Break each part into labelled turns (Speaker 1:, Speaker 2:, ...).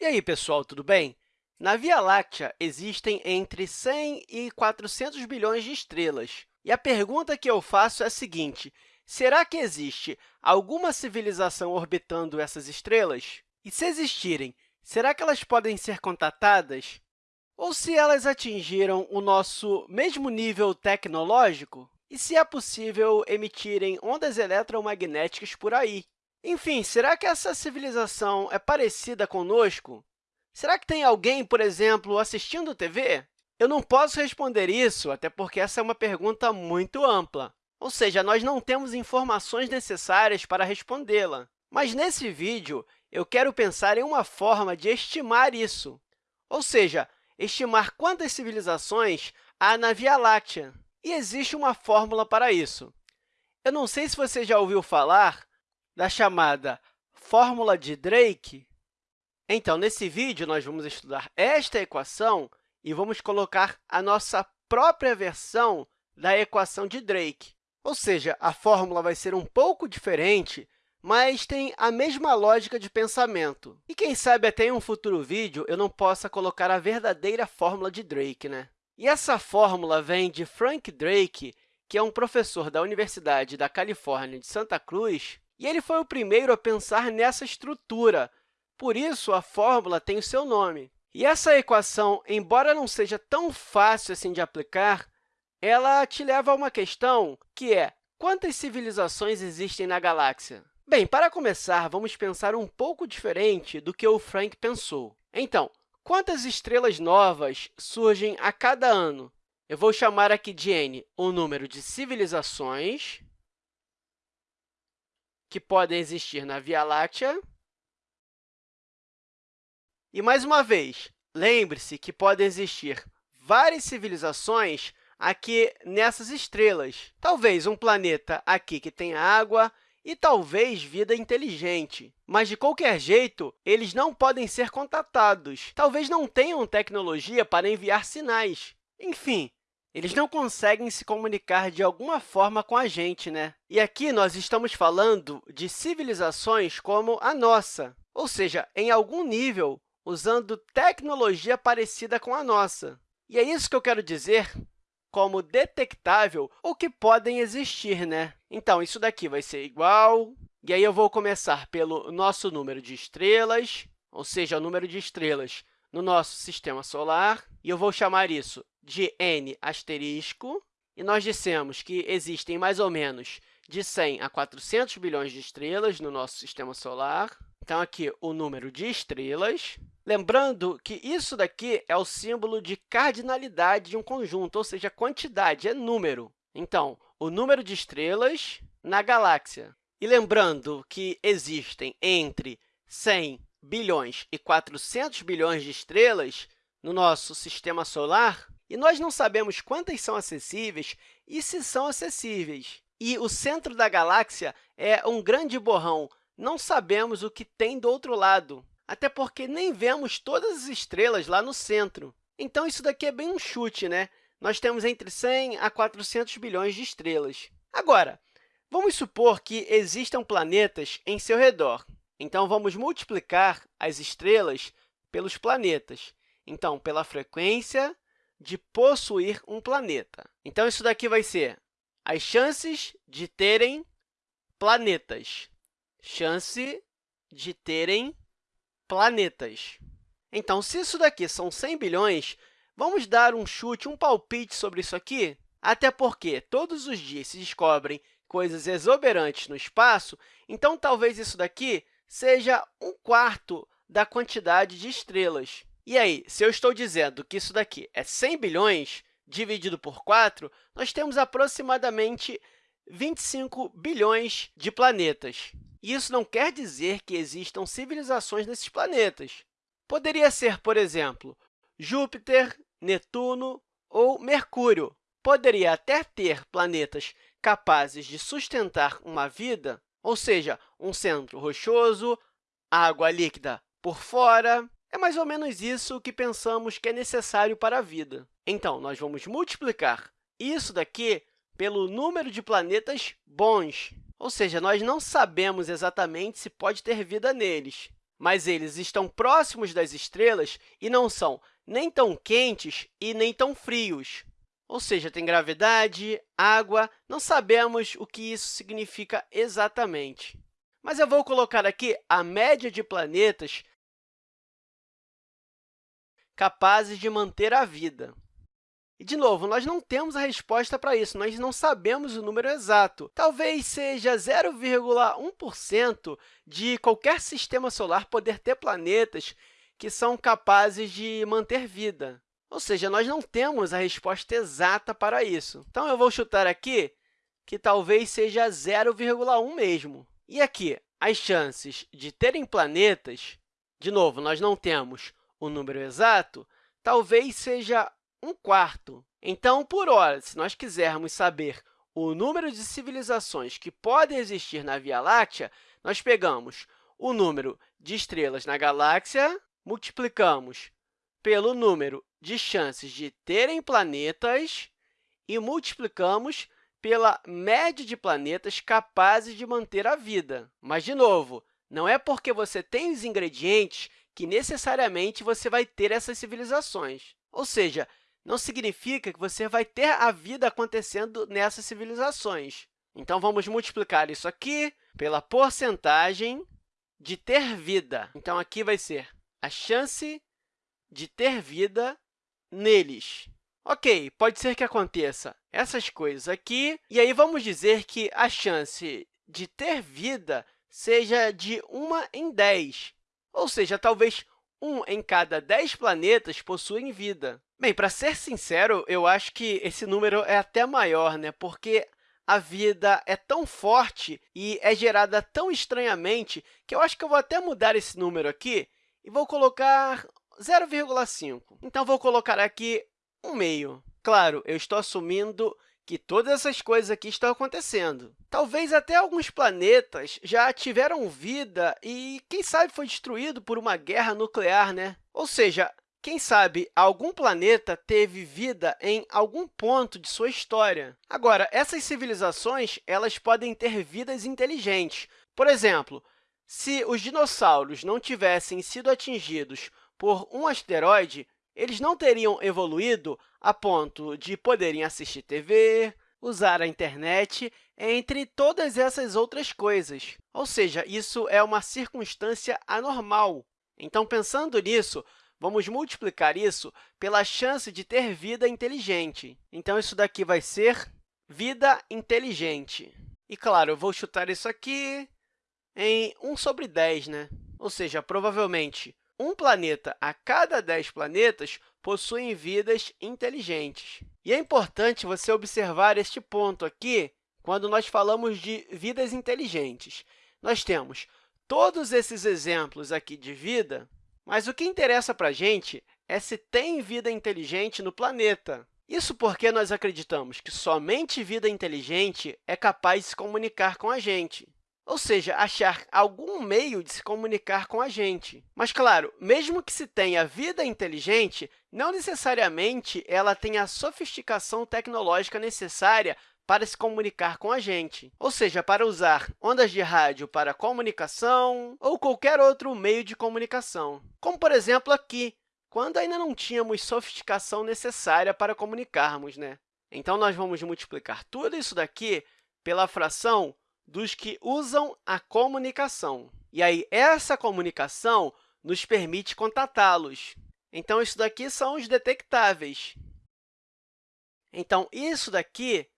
Speaker 1: E aí, pessoal, tudo bem? Na Via Láctea, existem entre 100 e 400 bilhões de estrelas. E a pergunta que eu faço é a seguinte, será que existe alguma civilização orbitando essas estrelas? E se existirem, será que elas podem ser contatadas? Ou se elas atingiram o nosso mesmo nível tecnológico? E se é possível emitirem ondas eletromagnéticas por aí? Enfim, será que essa civilização é parecida conosco? Será que tem alguém, por exemplo, assistindo TV? Eu não posso responder isso, até porque essa é uma pergunta muito ampla. Ou seja, nós não temos informações necessárias para respondê-la. Mas, nesse vídeo, eu quero pensar em uma forma de estimar isso, ou seja, estimar quantas civilizações há na Via Láctea. E existe uma fórmula para isso. Eu não sei se você já ouviu falar da chamada fórmula de Drake? Então, nesse vídeo, nós vamos estudar esta equação e vamos colocar a nossa própria versão da equação de Drake. Ou seja, a fórmula vai ser um pouco diferente, mas tem a mesma lógica de pensamento. E quem sabe até em um futuro vídeo eu não possa colocar a verdadeira fórmula de Drake, né? E essa fórmula vem de Frank Drake, que é um professor da Universidade da Califórnia de Santa Cruz, e ele foi o primeiro a pensar nessa estrutura, por isso a fórmula tem o seu nome. E essa equação, embora não seja tão fácil assim de aplicar, ela te leva a uma questão que é quantas civilizações existem na galáxia? Bem, para começar, vamos pensar um pouco diferente do que o Frank pensou. Então, quantas estrelas novas surgem a cada ano? Eu vou chamar aqui de n o número de civilizações que podem existir na Via Láctea. E, mais uma vez, lembre-se que podem existir várias civilizações aqui nessas estrelas. Talvez um planeta aqui que tenha água e talvez vida inteligente. Mas, de qualquer jeito, eles não podem ser contatados. Talvez não tenham tecnologia para enviar sinais. Enfim, eles não conseguem se comunicar de alguma forma com a gente, né? E aqui nós estamos falando de civilizações como a nossa, ou seja, em algum nível, usando tecnologia parecida com a nossa. E é isso que eu quero dizer como detectável ou que podem existir, né? Então, isso daqui vai ser igual, e aí eu vou começar pelo nosso número de estrelas, ou seja, o número de estrelas no nosso sistema solar, e eu vou chamar isso de n asterisco, e nós dissemos que existem mais ou menos de 100 a 400 bilhões de estrelas no nosso sistema solar. Então, aqui, o número de estrelas. Lembrando que isso daqui é o símbolo de cardinalidade de um conjunto, ou seja, quantidade, é número. Então, o número de estrelas na galáxia. E lembrando que existem entre 100 bilhões e 400 bilhões de estrelas no nosso sistema solar, e nós não sabemos quantas são acessíveis e se são acessíveis. E o centro da galáxia é um grande borrão. Não sabemos o que tem do outro lado, até porque nem vemos todas as estrelas lá no centro. Então, isso daqui é bem um chute, né? Nós temos entre 100 a 400 bilhões de estrelas. Agora, vamos supor que existam planetas em seu redor. Então, vamos multiplicar as estrelas pelos planetas. Então, pela frequência de possuir um planeta. Então, isso daqui vai ser as chances de terem planetas. Chance de terem planetas. Então, se isso daqui são 100 bilhões, vamos dar um chute, um palpite sobre isso aqui? Até porque todos os dias se descobrem coisas exuberantes no espaço, então talvez isso daqui seja um quarto da quantidade de estrelas. E aí, se eu estou dizendo que isso daqui é 100 bilhões dividido por 4, nós temos aproximadamente 25 bilhões de planetas. E isso não quer dizer que existam civilizações nesses planetas. Poderia ser, por exemplo, Júpiter, Netuno ou Mercúrio. Poderia até ter planetas capazes de sustentar uma vida, ou seja, um centro rochoso, água líquida por fora, é mais ou menos isso que pensamos que é necessário para a vida. Então, nós vamos multiplicar isso daqui pelo número de planetas bons, ou seja, nós não sabemos exatamente se pode ter vida neles, mas eles estão próximos das estrelas e não são nem tão quentes e nem tão frios. Ou seja, tem gravidade, água, não sabemos o que isso significa exatamente. Mas eu vou colocar aqui a média de planetas capazes de manter a vida. E, de novo, nós não temos a resposta para isso, nós não sabemos o número exato. Talvez seja 0,1% de qualquer sistema solar poder ter planetas que são capazes de manter vida. Ou seja, nós não temos a resposta exata para isso. Então, eu vou chutar aqui que talvez seja 0,1 mesmo. E aqui, as chances de terem planetas, de novo, nós não temos o número exato, talvez seja um quarto. Então, por hora, se nós quisermos saber o número de civilizações que podem existir na Via Láctea, nós pegamos o número de estrelas na galáxia, multiplicamos pelo número de chances de terem planetas e multiplicamos pela média de planetas capazes de manter a vida. Mas, de novo, não é porque você tem os ingredientes que necessariamente você vai ter essas civilizações. Ou seja, não significa que você vai ter a vida acontecendo nessas civilizações. Então, vamos multiplicar isso aqui pela porcentagem de ter vida. Então, aqui vai ser a chance de ter vida neles. Ok, pode ser que aconteça essas coisas aqui, e aí vamos dizer que a chance de ter vida seja de 1 em 10, ou seja, talvez um em cada 10 planetas possuem vida. Bem, para ser sincero, eu acho que esse número é até maior, né? porque a vida é tão forte e é gerada tão estranhamente que eu acho que eu vou até mudar esse número aqui e vou colocar 0,5. Então, vou colocar aqui 1 meio. Claro, eu estou assumindo que todas essas coisas aqui estão acontecendo. Talvez até alguns planetas já tiveram vida e, quem sabe, foi destruído por uma guerra nuclear, né? Ou seja, quem sabe algum planeta teve vida em algum ponto de sua história. Agora, essas civilizações elas podem ter vidas inteligentes. Por exemplo, se os dinossauros não tivessem sido atingidos por um asteroide, eles não teriam evoluído a ponto de poderem assistir TV, usar a internet, entre todas essas outras coisas. Ou seja, isso é uma circunstância anormal. Então, pensando nisso, Vamos multiplicar isso pela chance de ter vida inteligente. Então, isso daqui vai ser vida inteligente. E, claro, eu vou chutar isso aqui em 1 sobre 10, né? Ou seja, provavelmente, um planeta a cada 10 planetas possuem vidas inteligentes. E é importante você observar este ponto aqui quando nós falamos de vidas inteligentes. Nós temos todos esses exemplos aqui de vida mas o que interessa para a gente é se tem vida inteligente no planeta. Isso porque nós acreditamos que somente vida inteligente é capaz de se comunicar com a gente, ou seja, achar algum meio de se comunicar com a gente. Mas, claro, mesmo que se tenha vida inteligente, não necessariamente ela tem a sofisticação tecnológica necessária para se comunicar com a gente, ou seja, para usar ondas de rádio para comunicação ou qualquer outro meio de comunicação, como, por exemplo, aqui, quando ainda não tínhamos sofisticação necessária para comunicarmos. Né? Então, nós vamos multiplicar tudo isso daqui pela fração dos que usam a comunicação. E aí, essa comunicação nos permite contatá-los. Então, isso daqui são os detectáveis. Então, isso daqui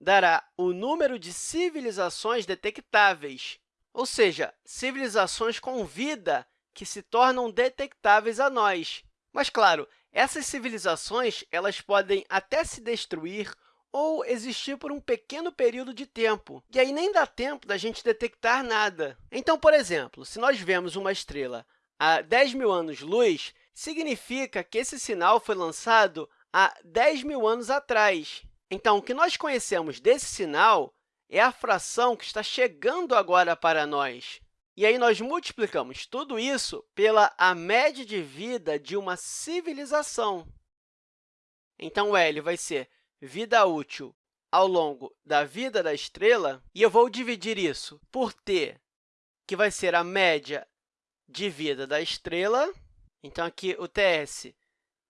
Speaker 1: dará o número de civilizações detectáveis, ou seja, civilizações com vida que se tornam detectáveis a nós. Mas, claro, essas civilizações elas podem até se destruir ou existir por um pequeno período de tempo, e aí nem dá tempo da gente detectar nada. Então, por exemplo, se nós vemos uma estrela a 10 mil anos-luz, significa que esse sinal foi lançado há 10 mil anos atrás. Então, o que nós conhecemos desse sinal é a fração que está chegando agora para nós. E aí, nós multiplicamos tudo isso pela a média de vida de uma civilização. Então, L vai ser vida útil ao longo da vida da estrela, e eu vou dividir isso por t, que vai ser a média de vida da estrela. Então, aqui o TS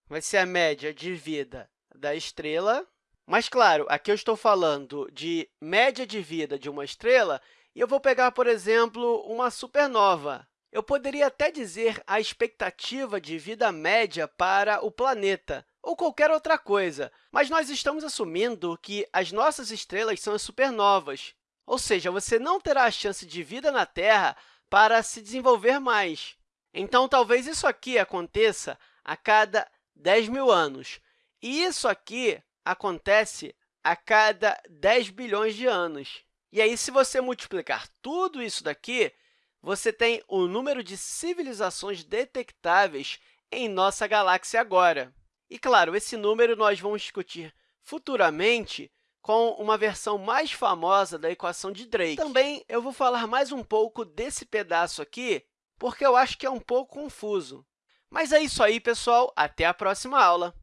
Speaker 1: vai ser a média de vida da estrela. Mas, claro, aqui eu estou falando de média de vida de uma estrela, e eu vou pegar, por exemplo, uma supernova. Eu poderia até dizer a expectativa de vida média para o planeta, ou qualquer outra coisa, mas nós estamos assumindo que as nossas estrelas são as supernovas, ou seja, você não terá a chance de vida na Terra para se desenvolver mais. Então, talvez isso aqui aconteça a cada 10 mil anos, e isso aqui acontece a cada 10 bilhões de anos. E aí, se você multiplicar tudo isso daqui, você tem o número de civilizações detectáveis em nossa galáxia agora. E, claro, esse número nós vamos discutir futuramente com uma versão mais famosa da equação de Drake. Também eu vou falar mais um pouco desse pedaço aqui, porque eu acho que é um pouco confuso. Mas é isso aí, pessoal. Até a próxima aula!